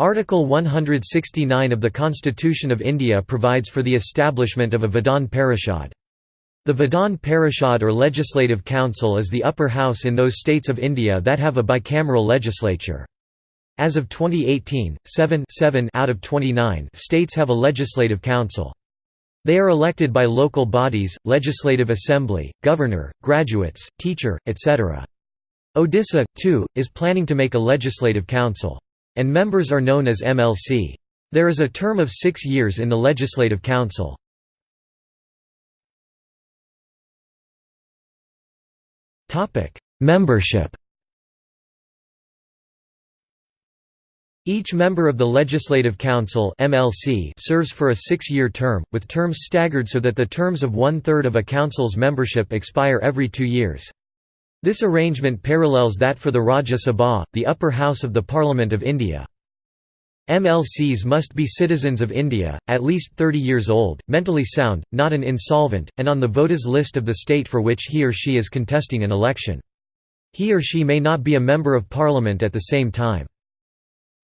Article 169 of the Constitution of India provides for the establishment of a Vidhan Parishad. The Vidhan Parishad or Legislative Council is the upper house in those states of India that have a bicameral legislature. As of 2018, 7, 7 out of 29 states have a legislative council. They are elected by local bodies, legislative assembly, governor, graduates, teacher, etc. Odisha, too, is planning to make a legislative council. And members are known as MLC. There is a term of six years in the Legislative Council. Membership Each member of the Legislative Council MLC serves for a six-year term, with terms staggered so that the terms of one-third of a council's membership expire every two years. This arrangement parallels that for the Rajya Sabha, the upper house of the Parliament of India. MLCs must be citizens of India, at least 30 years old, mentally sound, not an insolvent, and on the voters list of the state for which he or she is contesting an election. He or she may not be a member of parliament at the same time.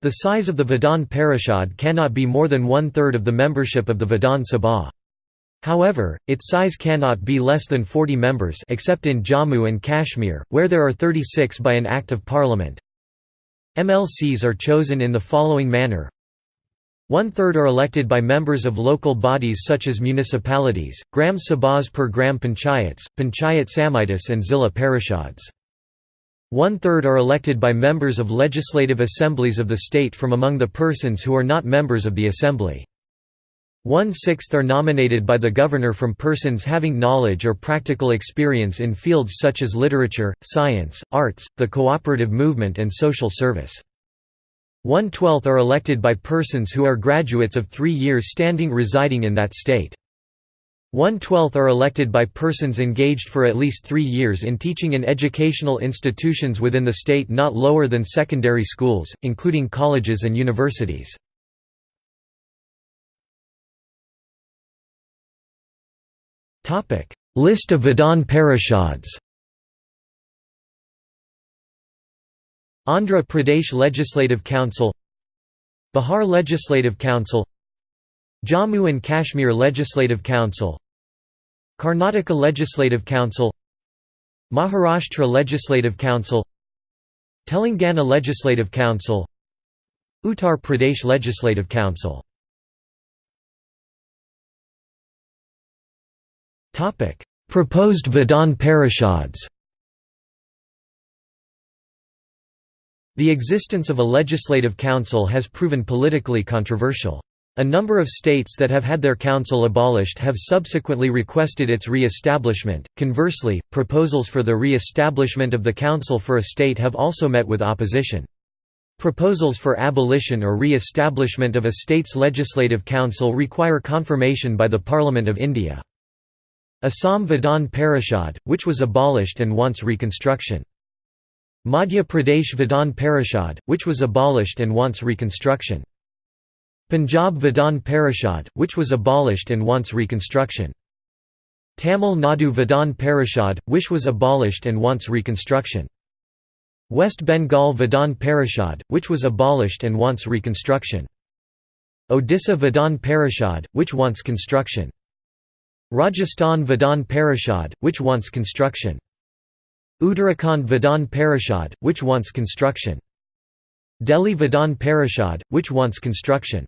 The size of the Vidhan Parishad cannot be more than one-third of the membership of the Vidhan Sabha. However, its size cannot be less than 40 members except in Jammu and Kashmir, where there are 36 by an Act of Parliament. MLCs are chosen in the following manner one-third are elected by members of local bodies such as municipalities, Gram Sabhas per Gram Panchayats, Panchayat Samitis and Zilla Parishads. One-third are elected by members of legislative assemblies of the state from among the persons who are not members of the assembly. One-sixth are nominated by the governor from persons having knowledge or practical experience in fields such as literature, science, arts, the cooperative movement and social service. One-twelfth are elected by persons who are graduates of three years standing residing in that state. One-twelfth are elected by persons engaged for at least three years in teaching in educational institutions within the state not lower than secondary schools, including colleges and universities. List of Vidhan Parishads Andhra Pradesh Legislative Council Bihar Legislative Council Jammu and Kashmir Legislative Council Karnataka Legislative Council Maharashtra Legislative Council Telangana Legislative Council Uttar Pradesh Legislative Council Proposed Vidhan Parishads The existence of a legislative council has proven politically controversial. A number of states that have had their council abolished have subsequently requested its re-establishment. Conversely, proposals for the re-establishment of the council for a state have also met with opposition. Proposals for abolition or re-establishment of a state's legislative council require confirmation by the Parliament of India. Assam Vidhan Parishad, which was abolished and wants reconstruction. Madhya Pradesh Vidhan Parishad, which was abolished and wants reconstruction. Punjab Vidhan Parishad, which was abolished and wants reconstruction. Tamil Nadu Vidhan Parishad, which was abolished and wants reconstruction. West Bengal Vidhan Parishad, which was abolished and wants reconstruction. Odisha Vidhan Parishad, which wants construction. Rajasthan Vidhan Parishad, which wants construction. Uttarakhand Vidhan Parishad, which wants construction. Delhi Vidhan Parishad, which wants construction.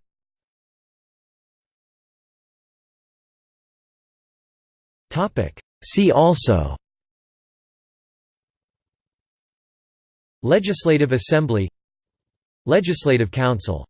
See also Legislative Assembly Legislative Council